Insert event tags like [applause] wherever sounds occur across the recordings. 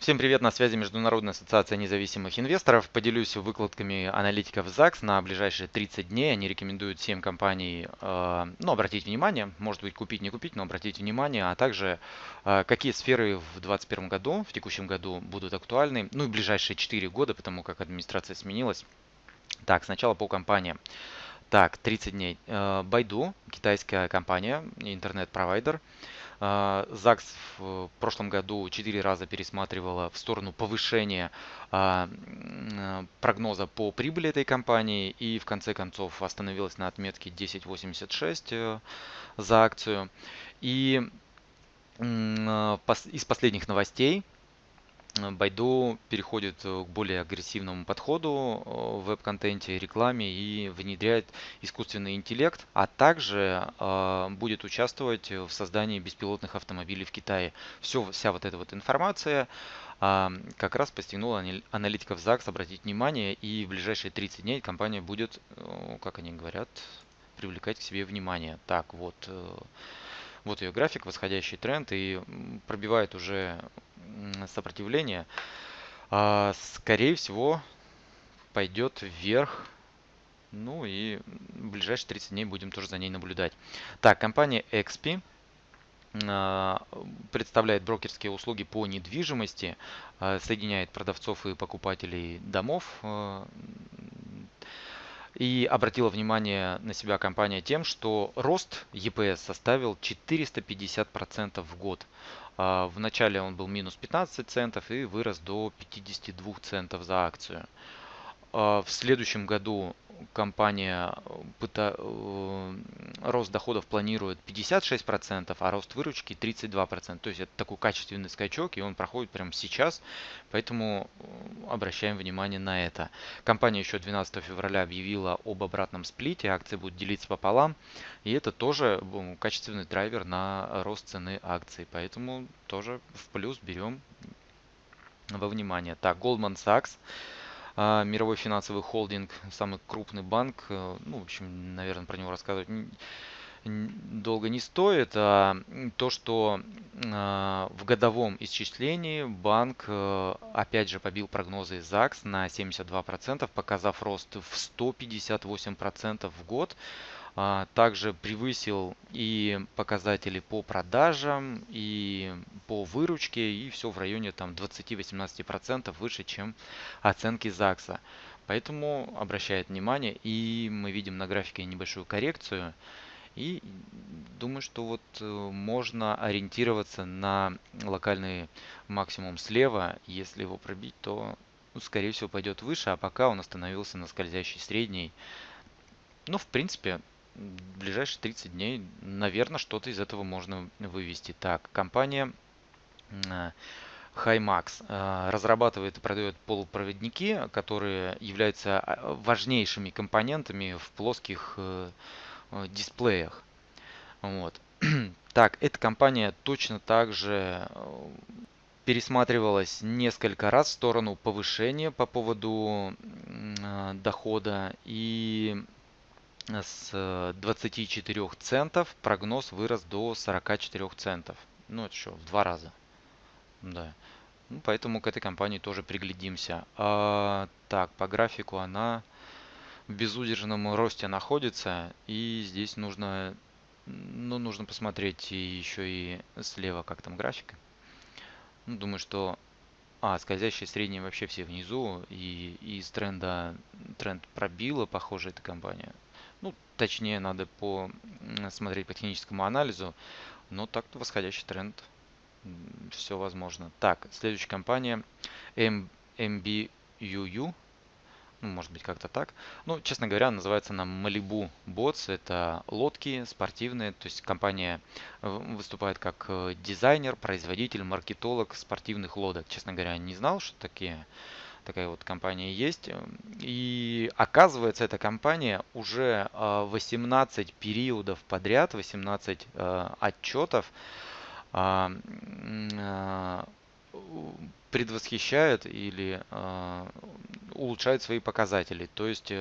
Всем привет, на связи Международная ассоциация независимых инвесторов. Поделюсь выкладками аналитиков ЗАГС на ближайшие 30 дней. Они рекомендуют 7 компаний, э, ну, обратить внимание, может быть, купить, не купить, но обратить внимание, а также э, какие сферы в 2021 году, в текущем году будут актуальны, ну и ближайшие 4 года, потому как администрация сменилась. Так, сначала по компаниям. Так, 30 дней. Э, Байду, китайская компания, интернет-провайдер. А, ЗАГС в прошлом году 4 раза пересматривала в сторону повышения а, прогноза по прибыли этой компании и в конце концов остановилась на отметке 10.86 э, за акцию. И из последних новостей Байду переходит э, к более агрессивному подходу э, в веб-контенте, рекламе и внедряет искусственный интеллект, а также э, будет участвовать в создании беспилотных автомобилей в Китае. Все, вся вот эта вот информация э, как раз постигнула аналитиков ЗАГС обратить внимание, и в ближайшие 30 дней компания будет, э, как они говорят, привлекать к себе внимание. Так, вот, э, вот ее график, восходящий тренд, и пробивает уже сопротивление, а, скорее всего, пойдет вверх. Ну и в ближайшие 30 дней будем тоже за ней наблюдать. Так, компания XP а, представляет брокерские услуги по недвижимости, а, соединяет продавцов и покупателей домов. И обратила внимание на себя компания тем, что рост EPS составил 450% в год. А, в начале он был минус 15 центов и вырос до 52 центов за акцию. А, в следующем году компания пыта, э, рост доходов планирует 56%, а рост выручки 32%. То есть это такой качественный скачок, и он проходит прямо сейчас, поэтому э, обращаем внимание на это. Компания еще 12 февраля объявила об обратном сплите, акции будут делиться пополам, и это тоже качественный драйвер на рост цены акций, поэтому тоже в плюс берем во внимание. Так, Goldman Sachs а, мировой финансовый холдинг, самый крупный банк. Э, ну, в общем, наверное, про него рассказывать долго не стоит. А то, что а, в годовом исчислении банк э, опять же побил прогнозы ЗАГС на 72%, показав рост в 158% в год. А, также превысил и показатели по продажам, и по выручке, и все в районе там 20-18% выше, чем оценки ЗАГСа. Поэтому обращает внимание, и мы видим на графике небольшую коррекцию. И думаю, что вот э, можно ориентироваться на локальный максимум слева. Если его пробить, то ну, скорее всего пойдет выше, а пока он остановился на скользящей средней. Ну, в принципе, в ближайшие 30 дней, наверное, что-то из этого можно вывести. Так, компания HiMax э, разрабатывает и продает полупроводники, которые являются а, важнейшими компонентами в плоских э, э, дисплеях. Вот. [clears throat] Так, эта компания точно так же пересматривалась несколько раз в сторону повышения по поводу дохода и с 24 центов прогноз вырос до 44 центов. Ну, это что, в два раза. Да. Ну, поэтому к этой компании тоже приглядимся. А, так, по графику она в безудержном росте находится. И здесь нужно, ну, нужно посмотреть еще и слева, как там графика. Ну, думаю, что... А, скользящие средние вообще все внизу. И из тренда тренд пробила, похоже, эта компания. Ну, точнее, надо по смотреть по техническому анализу. Но так-то восходящий тренд. Все возможно. Так, следующая компания MBUU. Ну, может быть, как-то так. Ну, честно говоря, называется она Malibu Bots. Это лодки спортивные. То есть компания выступает как э, дизайнер, производитель, маркетолог спортивных лодок. Честно говоря, не знал, что такие такая вот компания есть. И оказывается, эта компания уже 18 а, периодов подряд, 18 а, отчетов а, предвосхищает или улучшает свои показатели. То есть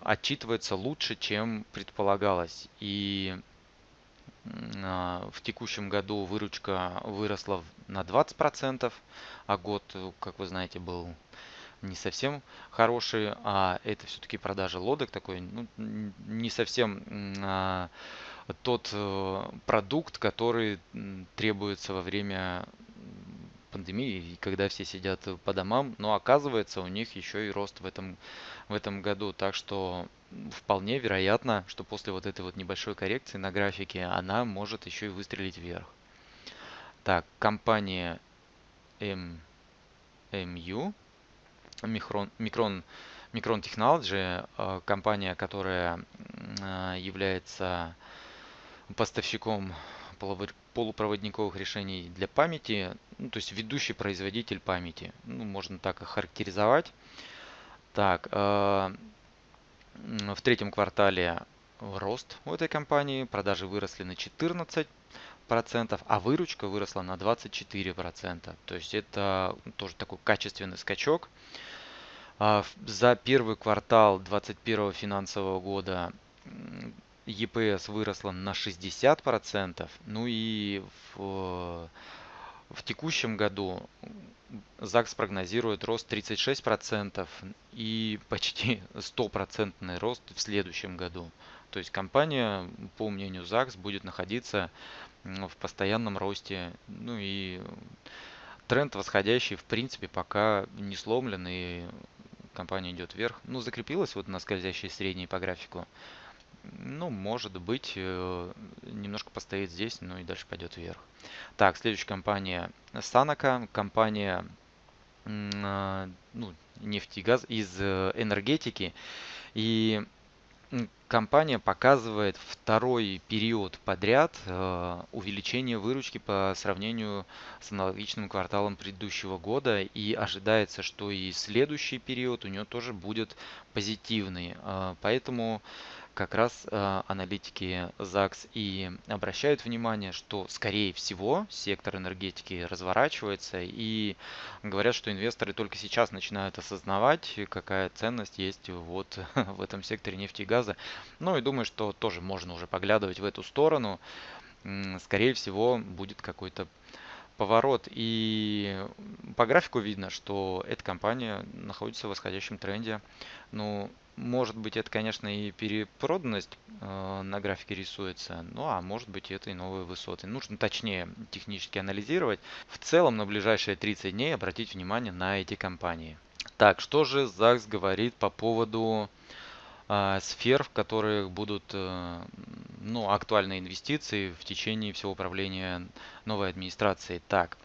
отчитывается лучше, чем предполагалось. И в текущем году выручка выросла на 20%, а год, как вы знаете, был не совсем хороший, а это все-таки продажа лодок такой, ну, не совсем а, тот э, продукт, который требуется во время пандемии, когда все сидят по домам, но оказывается у них еще и рост в этом, в этом году. Так что вполне вероятно, что после вот этой вот небольшой коррекции на графике она может еще и выстрелить вверх. Так, компания M, MU, Micron, Micron, Micron Technology, э, компания, которая э, является поставщиком полупроводниковых решений для памяти, ну, то есть ведущий производитель памяти, ну, можно так характеризовать. Так, э, в третьем квартале рост у этой компании, продажи выросли на 14%, а выручка выросла на 24%. То есть это тоже такой качественный скачок. А за первый квартал 2021 финансового года EPS выросла на 60%. Ну и в, в текущем году ЗАГС прогнозирует рост 36% и почти стопроцентный рост в следующем году. То есть компания, по мнению ЗАГС, будет находиться в постоянном росте. Ну и тренд восходящий, в принципе, пока не сломлен и компания идет вверх. Ну, закрепилась вот на скользящей средней по графику. Ну, может быть, э, немножко постоит здесь, но и дальше пойдет вверх. Так, следующая компания Санака, компания а, ну, нефти газ из э, энергетики. И компания показывает второй период подряд э, увеличение выручки по сравнению с аналогичным кварталом предыдущего года и ожидается, что и следующий период у нее тоже будет позитивный. Поэтому как раз э, аналитики ЗАГС и обращают внимание, что скорее всего сектор энергетики разворачивается и говорят, что инвесторы только сейчас начинают осознавать, какая ценность есть вот [laughs] в этом секторе нефти и газа. Ну и думаю, что тоже можно уже поглядывать в эту сторону. Скорее всего будет какой-то поворот. И по графику видно, что эта компания находится в восходящем тренде. Ну, может быть, это, конечно, и перепроданность э, на графике рисуется, ну а может быть, это и новые высоты. Нужно точнее технически анализировать. В целом, на ближайшие 30 дней обратить внимание на эти компании. Так, что же ЗАГС говорит по поводу э, сфер, в которых будут э, ну, актуальные инвестиции в течение всего управления новой администрации? Так,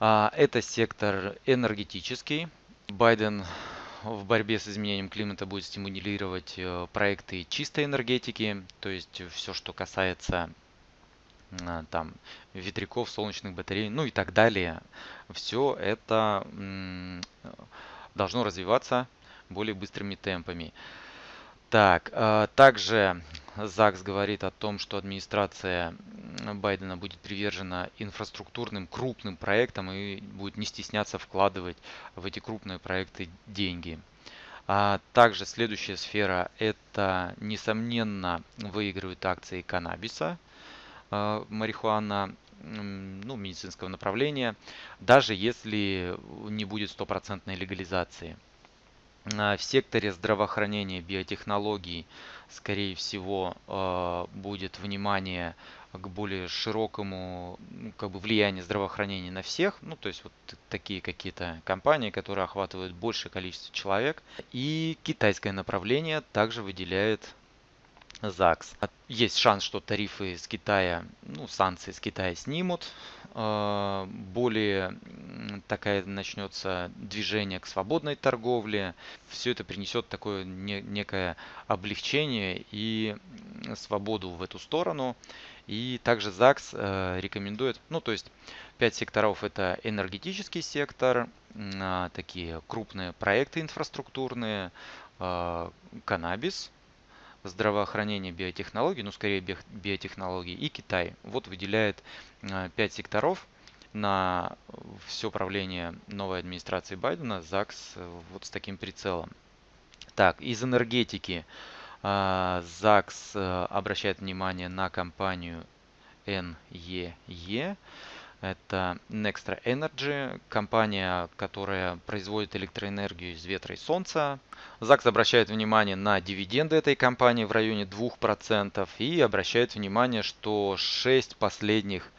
э, это сектор энергетический. Байден в борьбе с изменением климата будет стимулировать э, проекты чистой энергетики, то есть все, что касается э, там ветряков, солнечных батарей, ну и так далее. Все это должно развиваться более быстрыми темпами. Так, э, также ЗАГС говорит о том, что администрация Байдена будет привержена инфраструктурным крупным проектам и будет не стесняться вкладывать в эти крупные проекты деньги. А также следующая сфера это, несомненно, выигрывают акции каннабиса, э, марихуана, ну, медицинского направления, даже если не будет стопроцентной легализации. А, в секторе здравоохранения, биотехнологий, скорее всего, а, будет внимание к более широкому ну, как бы влиянию здравоохранения на всех, ну то есть вот такие какие-то компании, которые охватывают большее количество человек. И китайское направление также выделяет ЗАГС. Есть шанс, что тарифы с Китая, ну, санкции с Китая снимут. А, более такая начнется движение к свободной торговле. Все это принесет такое некое облегчение и свободу в эту сторону. И также ЗАГС э, рекомендует, ну то есть 5 секторов это энергетический сектор, а, такие крупные проекты инфраструктурные, а, каннабис, здравоохранение, биотехнологии, ну скорее биотехнологии и Китай. Вот выделяет 5 э, секторов на все правление новой администрации Байдена, ЗАГС э, вот с таким прицелом. Так, из энергетики э, ЗАГС обращает внимание на компанию NEE. Это Nextra Energy, компания, которая производит электроэнергию из ветра и солнца. ЗАГС обращает внимание на дивиденды этой компании в районе 2% и обращает внимание, что 6 последних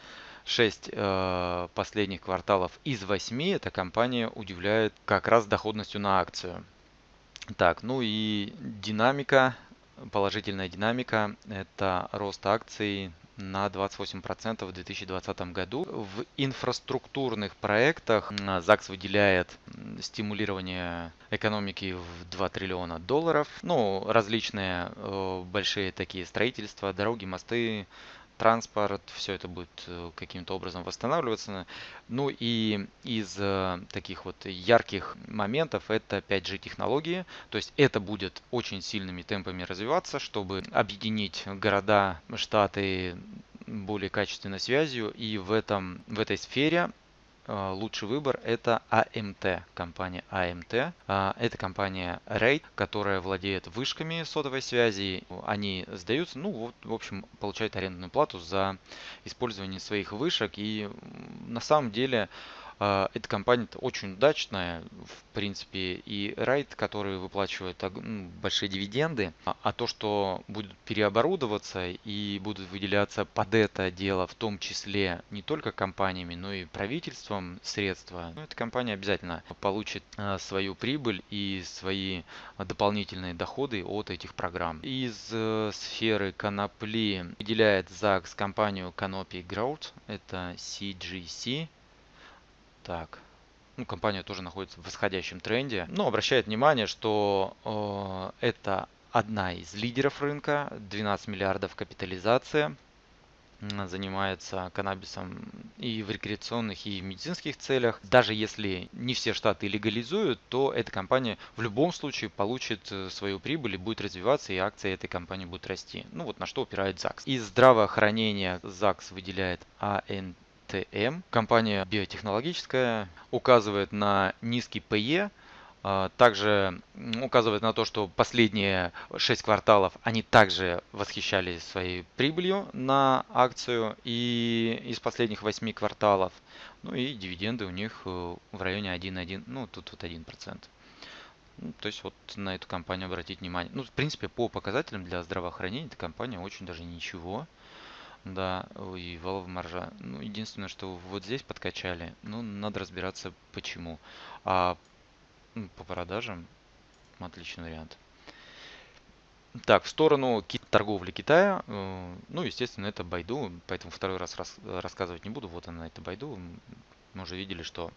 6 э, последних кварталов из 8 эта компания удивляет как раз доходностью на акцию. Так, ну и динамика, положительная динамика, это рост акций на 28% в 2020 году. В инфраструктурных проектах ЗАГС выделяет стимулирование экономики в 2 триллиона долларов. Ну, различные э, большие такие строительства, дороги, мосты, транспорт, все это будет э, каким-то образом восстанавливаться. Ну и из э, таких вот ярких моментов это 5G технологии, то есть это будет очень сильными темпами развиваться, чтобы объединить города, штаты более качественной связью и в, этом, в этой сфере лучший выбор это AMT, компания AMT. А, это компания RAID, которая владеет вышками сотовой связи. Они сдаются, ну, вот, в общем, получают арендную плату за использование своих вышек. И на самом деле а, эта компания очень удачная, в принципе, и Райт, который выплачивает ну, большие дивиденды, а, а то, что будет переоборудоваться и будут выделяться под это дело, в том числе не только компаниями, но и правительством средства, ну, эта компания обязательно получит а, свою прибыль и свои дополнительные доходы от этих программ. Из э, сферы конопли выделяет ЗАГС компанию Canopy Growth, это CGC, так. Ну, компания тоже находится в восходящем тренде. Но обращает внимание, что э, это одна из лидеров рынка, 12 миллиардов капитализация, занимается каннабисом и в рекреационных, и в медицинских целях. Даже если не все штаты легализуют, то эта компания в любом случае получит э, свою прибыль и будет развиваться, и акции этой компании будут расти. Ну вот на что упирает ЗАГС. Из здравоохранения ЗАГС выделяет АНТ ТМ. Компания биотехнологическая указывает на низкий ПЕ, а, также указывает на то, что последние 6 кварталов они также восхищались своей прибылью на акцию и из последних 8 кварталов. Ну и дивиденды у них э, в районе 1,1, ну тут вот 1%. Ну, то есть вот на эту компанию обратить внимание. Ну, в принципе, по показателям для здравоохранения эта компания очень даже ничего. Да, и валовая маржа. Ну, единственное, что вот здесь подкачали, ну, надо разбираться почему. А ну, по продажам отличный вариант. Так, в сторону торговли Китая, э, ну, естественно, это Байду, поэтому второй раз рассказывать не буду. Вот она, это Байду. Мы уже видели, что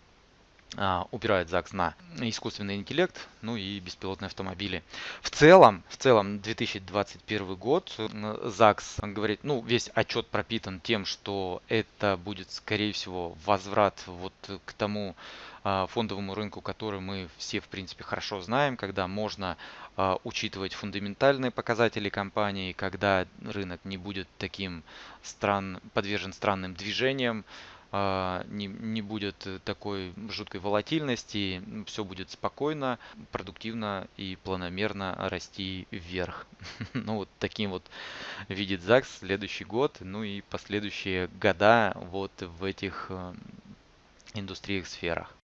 а, упирает ЗАГС на искусственный интеллект, ну и беспилотные автомобили. В целом, в целом 2021 год ЗАГС говорит, ну весь отчет пропитан тем, что это будет скорее всего возврат вот к тому а, фондовому рынку, который мы все в принципе хорошо знаем, когда можно а, учитывать фундаментальные показатели компании, когда рынок не будет таким стран, подвержен странным движениям, не, не будет такой жуткой волатильности, все будет спокойно, продуктивно и планомерно расти вверх. [laughs] ну вот таким вот видит ЗАГС следующий год, ну и последующие года вот в этих э, индустриях, сферах.